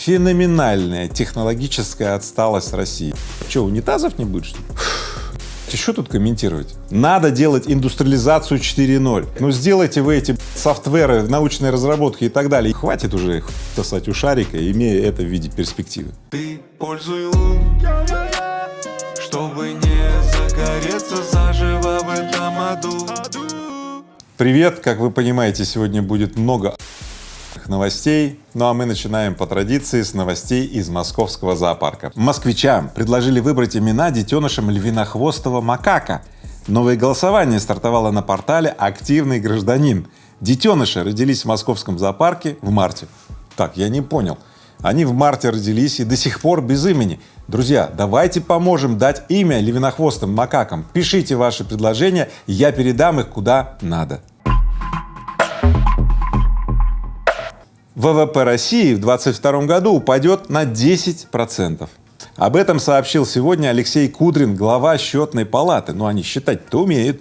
Феноменальная технологическая отсталость России. Что, унитазов не будет, что ли? Что тут комментировать? Надо делать индустриализацию 4.0. Ну сделайте вы эти софтверы, научные разработки и так далее. Хватит уже их сосать у шарика, имея это в виде перспективы. Ты пользуй лун, чтобы не загореться заживо в этом аду. Привет! Как вы понимаете, сегодня будет много новостей. Ну а мы начинаем по традиции с новостей из московского зоопарка. Москвичам предложили выбрать имена детенышам львинохвостого макака. Новое голосование стартовало на портале «Активный гражданин». Детеныши родились в московском зоопарке в марте. Так, я не понял. Они в марте родились и до сих пор без имени. Друзья, давайте поможем дать имя львинохвостым макакам. Пишите ваши предложения, я передам их куда надо. ВВП России в 2022 году упадет на 10 процентов. Об этом сообщил сегодня Алексей Кудрин, глава счетной палаты. Ну, они считать-то умеют.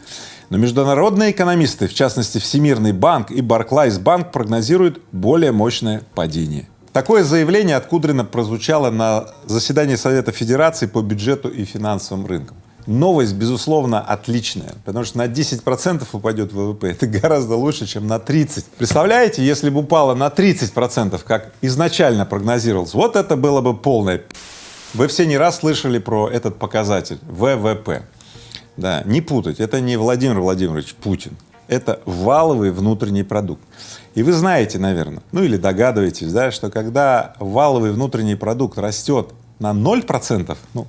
Но международные экономисты, в частности Всемирный банк и Барклайс банк, прогнозируют более мощное падение. Такое заявление от Кудрина прозвучало на заседании Совета Федерации по бюджету и финансовым рынкам новость, безусловно, отличная, потому что на 10 процентов упадет ВВП, это гораздо лучше, чем на 30. Представляете, если бы упало на 30 процентов, как изначально прогнозировалось, вот это было бы полное Вы все не раз слышали про этот показатель ВВП. Да, не путать, это не Владимир Владимирович Путин, это валовый внутренний продукт. И вы знаете, наверное, ну или догадываетесь, да, что когда валовый внутренний продукт растет на 0 процентов, ну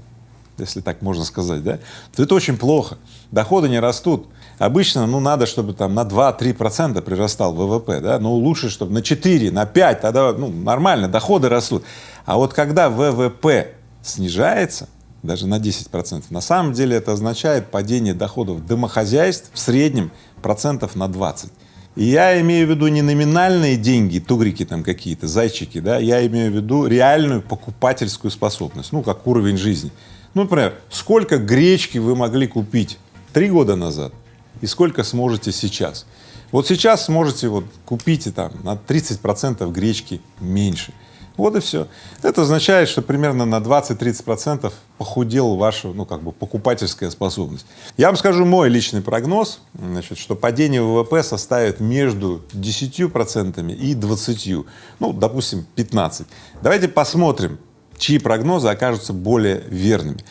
если так можно сказать, да, то это очень плохо. Доходы не растут. Обычно, ну, надо, чтобы там на 2-3 процента прирастал ВВП, да, но лучше, чтобы на 4, на 5, тогда, ну, нормально, доходы растут. А вот когда ВВП снижается, даже на 10 процентов, на самом деле это означает падение доходов домохозяйств в среднем процентов на 20. И я имею в виду не номинальные деньги, тугрики там какие-то, зайчики, да, я имею в виду реальную покупательскую способность, ну, как уровень жизни. Ну, например, сколько гречки вы могли купить три года назад и сколько сможете сейчас? Вот сейчас сможете вот купить там на 30 процентов гречки меньше. Вот и все. Это означает, что примерно на 20-30 процентов похудела ваша, ну, как бы покупательская способность. Я вам скажу мой личный прогноз, значит, что падение ВВП составит между 10 процентами и 20, ну, допустим, 15. Давайте посмотрим, чьи прогнозы окажутся более верными.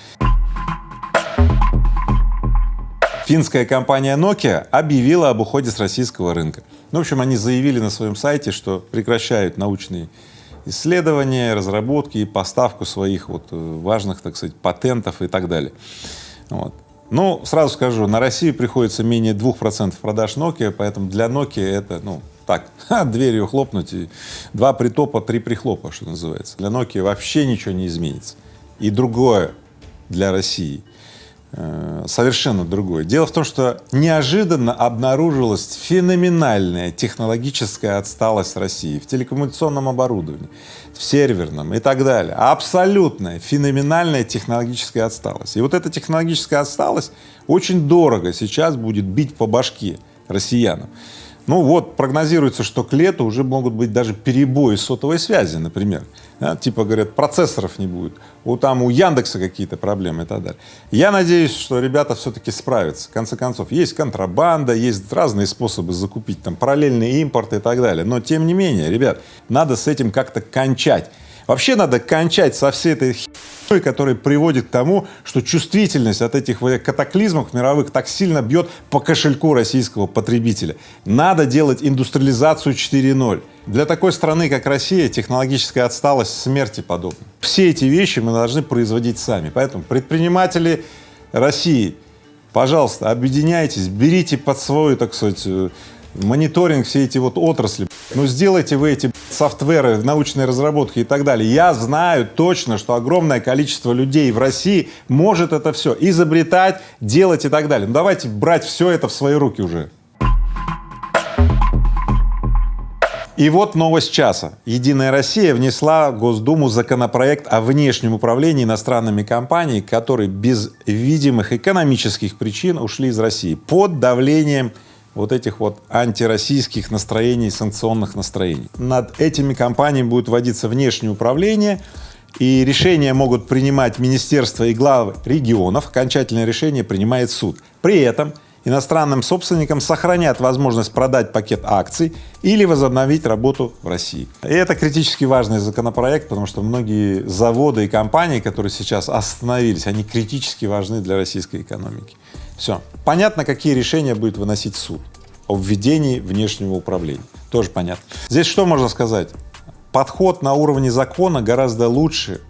Финская компания Nokia объявила об уходе с российского рынка. Ну, в общем, они заявили на своем сайте, что прекращают научные исследования, разработки и поставку своих вот э, важных, так сказать, патентов и так далее. Вот. Ну, сразу скажу, на Россию приходится менее двух процентов продаж Nokia, поэтому для Nokia это, ну, так, дверью хлопнуть, и два притопа, три прихлопа, что называется. Для Nokia вообще ничего не изменится. И другое для России, э, совершенно другое. Дело в том, что неожиданно обнаружилась феноменальная технологическая отсталость России в телекоммуникационном оборудовании, в серверном и так далее. Абсолютная феноменальная технологическая отсталость. И вот эта технологическая отсталость очень дорого сейчас будет бить по башке россиянам. Ну вот, прогнозируется, что к лету уже могут быть даже перебои сотовой связи, например. Да, типа, говорят, процессоров не будет, у, там у Яндекса какие-то проблемы и так далее. Я надеюсь, что ребята все-таки справятся. В конце концов, есть контрабанда, есть разные способы закупить, там, параллельный импорт и так далее. Но тем не менее, ребят, надо с этим как-то кончать. Вообще надо кончать со всей этой херней, которая приводит к тому, что чувствительность от этих катаклизмов мировых так сильно бьет по кошельку российского потребителя. Надо делать индустриализацию 4.0. Для такой страны, как Россия, технологическая отсталость смерти подобна. Все эти вещи мы должны производить сами. Поэтому предприниматели России, пожалуйста, объединяйтесь, берите под свой, так сказать, э, мониторинг все эти вот отрасли. Ну сделайте вы эти софтверы, научные разработки и так далее. Я знаю точно, что огромное количество людей в России может это все изобретать, делать и так далее. Ну давайте брать все это в свои руки уже. И вот новость часа. Единая Россия внесла в Госдуму законопроект о внешнем управлении иностранными компаниями, которые без видимых экономических причин ушли из России под давлением вот этих вот антироссийских настроений, санкционных настроений. Над этими компаниями будет вводиться внешнее управление, и решения могут принимать министерства и главы регионов, окончательное решение принимает суд. При этом иностранным собственникам сохранят возможность продать пакет акций или возобновить работу в России. И это критически важный законопроект, потому что многие заводы и компании, которые сейчас остановились, они критически важны для российской экономики. Все. Понятно, какие решения будет выносить суд о введении внешнего управления. Тоже понятно. Здесь что можно сказать? Подход на уровне закона гораздо лучше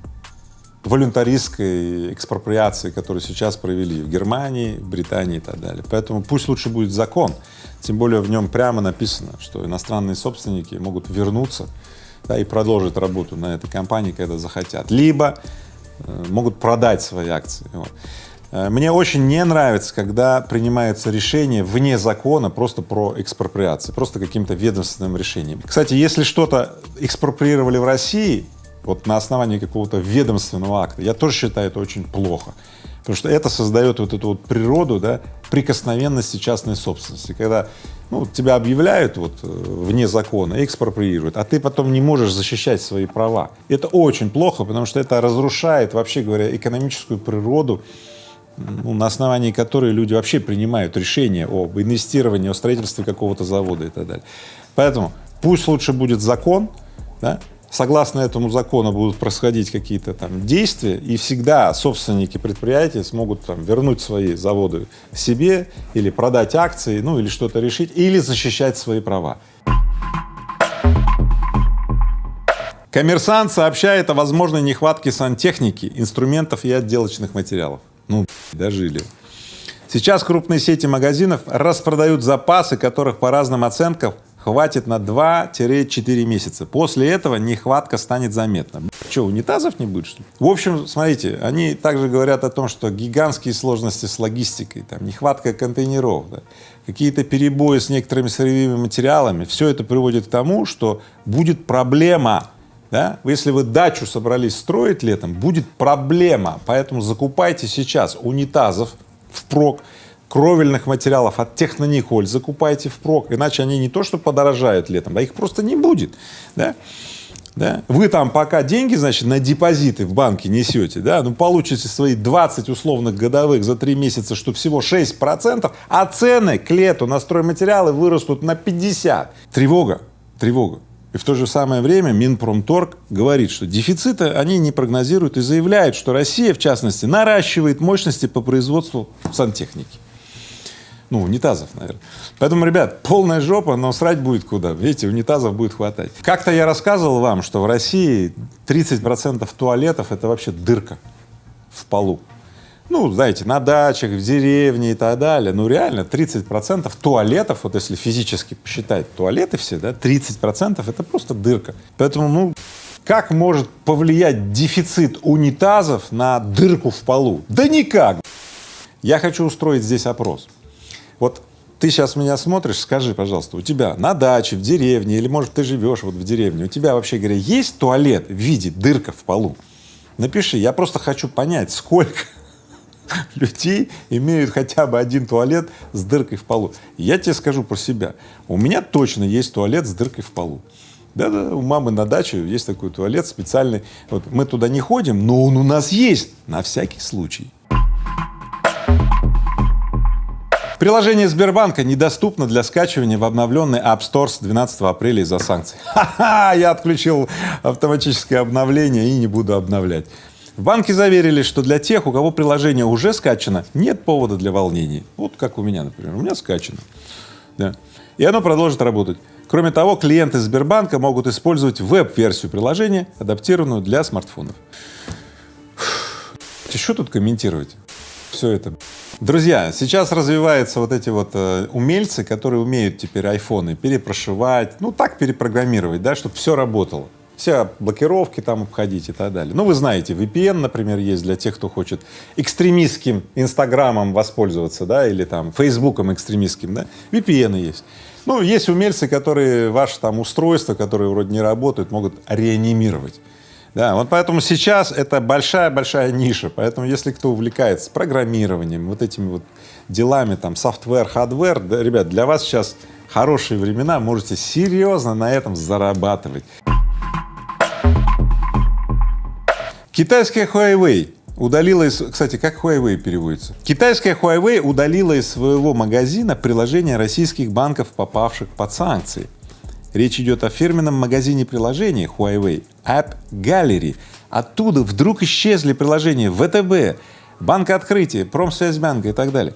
волюнтаристской экспроприации, которую сейчас провели в Германии, Британии и так далее. Поэтому пусть лучше будет закон, тем более в нем прямо написано, что иностранные собственники могут вернуться да, и продолжить работу на этой компании, когда захотят, либо э, могут продать свои акции. Вот. Э, мне очень не нравится, когда принимается решение вне закона просто про экспроприацию, просто каким-то ведомственным решением. Кстати, если что-то экспроприировали в России, вот на основании какого-то ведомственного акта, я тоже считаю это очень плохо, потому что это создает вот эту вот природу, да, прикосновенности частной собственности, когда ну, тебя объявляют вот э, вне закона, экспроприируют, а ты потом не можешь защищать свои права. Это очень плохо, потому что это разрушает, вообще говоря, экономическую природу ну, на основании которой люди вообще принимают решения об инвестировании, о строительстве какого-то завода и так далее. Поэтому пусть лучше будет закон, да, согласно этому закону будут происходить какие-то там действия, и всегда собственники предприятий смогут там вернуть свои заводы себе или продать акции, ну или что-то решить, или защищать свои права. Коммерсант сообщает о возможной нехватке сантехники, инструментов и отделочных материалов. Ну, дожили. Сейчас крупные сети магазинов распродают запасы, которых по разным оценкам хватит на 2-4 месяца. После этого нехватка станет заметна. Что, унитазов не будет, что ли? В общем, смотрите, они также говорят о том, что гигантские сложности с логистикой, там, нехватка контейнеров, да, какие-то перебои с некоторыми сырьевыми материалами, все это приводит к тому, что будет проблема да? Если вы дачу собрались строить летом, будет проблема, поэтому закупайте сейчас унитазов впрок, кровельных материалов от Технониколь закупайте впрок, иначе они не то что подорожают летом, а их просто не будет. Да? Да? Вы там пока деньги, значит, на депозиты в банке несете, да, ну получите свои 20 условных годовых за три месяца, что всего 6 процентов, а цены к лету на стройматериалы вырастут на 50. Тревога, тревога. И в то же самое время Минпромторг говорит, что дефициты они не прогнозируют и заявляют, что Россия, в частности, наращивает мощности по производству сантехники. Ну, унитазов, наверное. Поэтому, ребят, полная жопа, но срать будет куда. Видите, унитазов будет хватать. Как-то я рассказывал вам, что в России 30 процентов туалетов — это вообще дырка в полу ну, знаете, на дачах, в деревне и так далее, ну, реально 30 процентов туалетов, вот если физически посчитать туалеты все, да, 30 процентов — это просто дырка. Поэтому, ну, как может повлиять дефицит унитазов на дырку в полу? Да никак! Я хочу устроить здесь опрос. Вот ты сейчас меня смотришь, скажи, пожалуйста, у тебя на даче, в деревне, или, может, ты живешь вот в деревне, у тебя, вообще говоря, есть туалет в виде дырка в полу? Напиши, я просто хочу понять, сколько людей имеют хотя бы один туалет с дыркой в полу. Я тебе скажу про себя. У меня точно есть туалет с дыркой в полу. Да-да, у мамы на даче есть такой туалет специальный. Вот мы туда не ходим, но он у нас есть на всякий случай. Приложение Сбербанка недоступно для скачивания в обновленный App Store с 12 апреля из-за санкций. Ха-ха, я отключил автоматическое обновление и не буду обновлять. В банке заверили, что для тех, у кого приложение уже скачано, нет повода для волнений. Вот как у меня, например. У меня скачано. Да. И оно продолжит работать. Кроме того, клиенты Сбербанка могут использовать веб-версию приложения, адаптированную для смартфонов. Что тут комментировать? Все это. Друзья, сейчас развиваются вот эти вот э, умельцы, которые умеют теперь айфоны перепрошивать, ну так перепрограммировать, да, чтобы все работало все блокировки там обходить и так далее. Ну, вы знаете, VPN, например, есть для тех, кто хочет экстремистским Инстаграмом воспользоваться, да, или там Фейсбуком экстремистским, да, VPN есть. Ну, есть умельцы, которые ваше там устройство, которые вроде не работают, могут реанимировать. Да, вот поэтому сейчас это большая-большая ниша, поэтому если кто увлекается программированием, вот этими вот делами, там, software, hardware, да, ребят, для вас сейчас хорошие времена, можете серьезно на этом зарабатывать. Китайская Huawei удалила из… Кстати, как Huawei переводится? Китайская Huawei удалила из своего магазина приложения российских банков, попавших под санкции. Речь идет о фирменном магазине приложений Huawei App Gallery. Оттуда вдруг исчезли приложения ВТБ, Банка Открытия, Промсвязьбанка и так далее.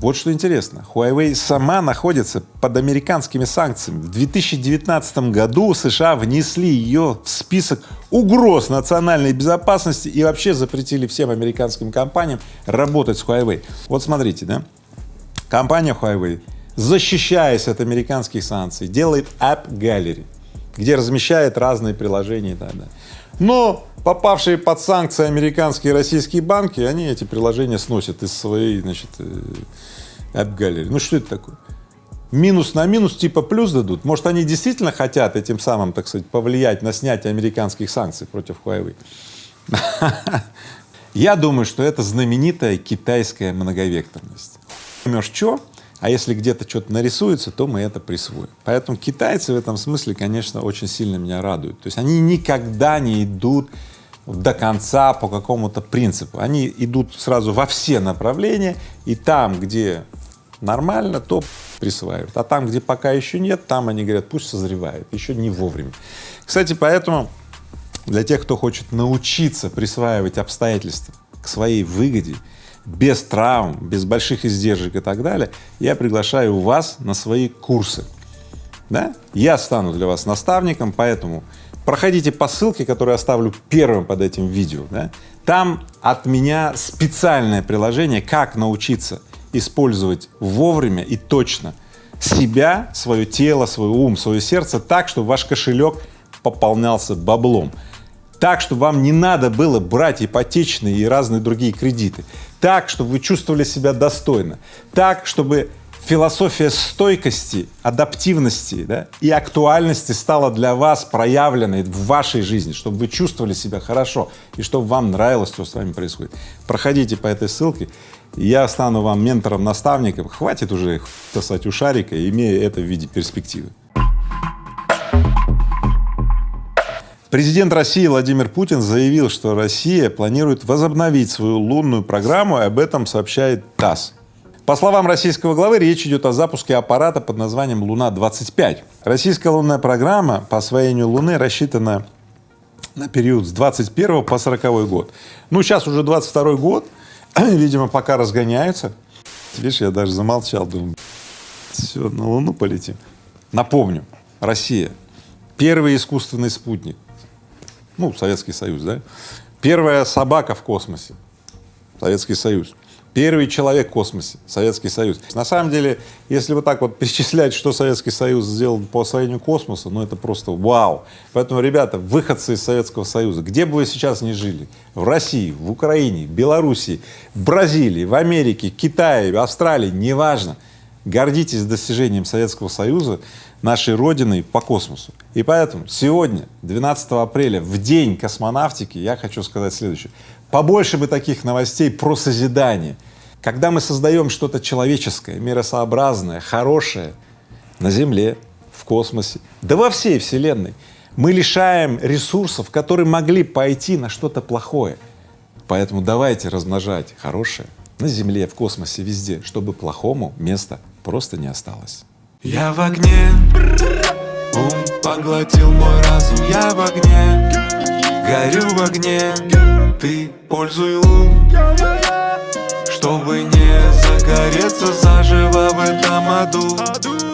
Вот что интересно, Huawei сама находится под американскими санкциями. В 2019 году США внесли ее в список угроз национальной безопасности и вообще запретили всем американским компаниям работать с Huawei. Вот смотрите, да, компания Huawei, защищаясь от американских санкций, делает App Gallery, где размещает разные приложения и так далее. Но попавшие под санкции американские и российские банки, они эти приложения сносят из своей, значит, э, Gallery. Ну что это такое? Минус на минус типа плюс дадут. Может, они действительно хотят этим самым, так сказать, повлиять на снятие американских санкций против Huawei? Я думаю, что это знаменитая китайская многовекторность. Поймешь, что, а если где-то что-то нарисуется, то мы это присвоим. Поэтому китайцы в этом смысле, конечно, очень сильно меня радуют. То есть они никогда не идут до конца по какому-то принципу. Они идут сразу во все направления, и там, где нормально, то присваивают, а там, где пока еще нет, там они говорят, пусть созревает, еще не вовремя. Кстати, поэтому для тех, кто хочет научиться присваивать обстоятельства к своей выгоде, без травм, без больших издержек и так далее, я приглашаю вас на свои курсы. Да? Я стану для вас наставником, поэтому проходите по ссылке, которую я оставлю первым под этим видео. Да? Там от меня специальное приложение, как научиться использовать вовремя и точно себя, свое тело, свой ум, свое сердце так, чтобы ваш кошелек пополнялся баблом, так, чтобы вам не надо было брать ипотечные и разные другие кредиты, так, чтобы вы чувствовали себя достойно, так, чтобы философия стойкости, адаптивности да, и актуальности стала для вас проявленной в вашей жизни, чтобы вы чувствовали себя хорошо и чтобы вам нравилось, что с вами происходит. Проходите по этой ссылке, я стану вам ментором, наставником. Хватит уже сосать у шарика, имея это в виде перспективы. Президент России Владимир Путин заявил, что Россия планирует возобновить свою лунную программу, и об этом сообщает ТАСС. По словам российского главы, речь идет о запуске аппарата под названием «Луна-25». Российская лунная программа по освоению Луны рассчитана на период с 21 по 40 год. Ну, сейчас уже 22 год, видимо, пока разгоняются. Видишь, я даже замолчал, думаю, все, на Луну полетим. Напомню, Россия — первый искусственный спутник, ну, Советский Союз, да? Первая собака в космосе — Советский Союз. Первый человек в космосе — Советский Союз. На самом деле, если вот так вот перечислять, что Советский Союз сделал по освоению космоса, ну это просто вау. Поэтому, ребята, выходцы из Советского Союза, где бы вы сейчас ни жили, в России, в Украине, в Белоруссии, в Бразилии, в Америке, Китае, Австралии, неважно, гордитесь достижением Советского Союза, нашей Родиной по космосу. И поэтому сегодня, 12 апреля, в день космонавтики, я хочу сказать следующее. Побольше бы таких новостей про созидание. Когда мы создаем что-то человеческое, миросообразное, хорошее на Земле, в космосе, да во всей Вселенной, мы лишаем ресурсов, которые могли пойти на что-то плохое. Поэтому давайте размножать хорошее на Земле, в космосе, везде, чтобы плохому места просто не осталось. Я в огне, ум поглотил мой разум Я в огне, горю в огне Ты пользуй лун, чтобы не загореться заживо в этом аду